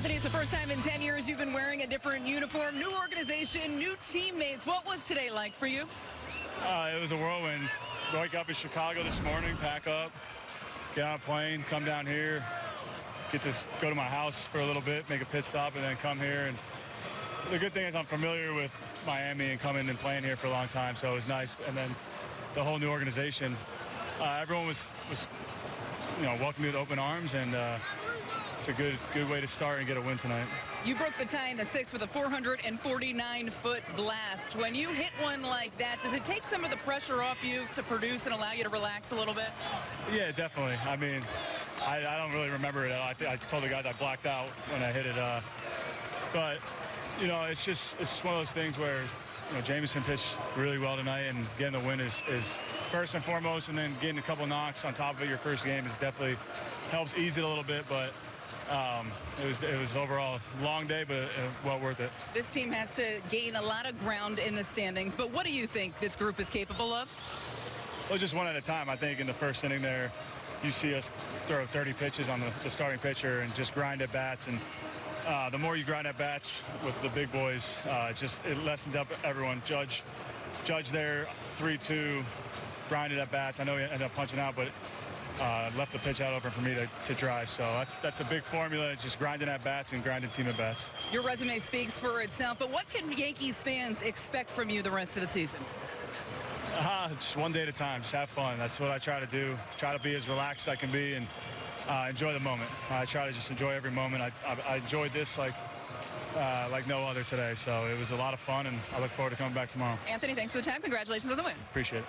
Anthony, it's the first time in 10 years you've been wearing a different uniform, new organization, new teammates. What was today like for you? Uh, it was a whirlwind. Wake up in Chicago this morning, pack up, get on a plane, come down here, get to go to my house for a little bit, make a pit stop, and then come here. And the good thing is I'm familiar with Miami and coming and playing here for a long time, so it was nice. And then the whole new organization, uh, everyone was was you know welcome me with open arms, and uh, it's a good good way to start and get a win tonight. You broke the tie in the sixth with a 449-foot blast. When you hit one like that, does it take some of the pressure off you to produce and allow you to relax a little bit? Yeah, definitely. I mean, I, I don't really remember it. I, I told the guys I blacked out when I hit it. Uh, but, you know, it's just it's just one of those things where, you know, Jameson pitched really well tonight, and getting the win is, is first and foremost, and then getting a couple knocks on top of it your first game is definitely helps ease it a little bit, but um, it was it was overall a long day, but uh, well worth it. This team has to gain a lot of ground in the standings, but what do you think this group is capable of? Well, just one at a time. I think in the first inning there, you see us throw 30 pitches on the, the starting pitcher and just grind at bats. And uh, the more you grind at bats with the big boys, uh, just it lessens up everyone. Judge, Judge there, 3-2, grinded at bats. I know he ended up punching out, but uh, left the pitch out open for me to, to drive. So that's that's a big formula. It's just grinding at bats and grinding team at bats. Your resume speaks for itself, but what can Yankees fans expect from you the rest of the season? Uh, just one day at a time. Just have fun. That's what I try to do. Try to be as relaxed as I can be and uh, enjoy the moment. I try to just enjoy every moment. I, I, I enjoyed this like uh, like no other today. So it was a lot of fun, and I look forward to coming back tomorrow. Anthony, thanks for the time. Congratulations on the win. Appreciate it.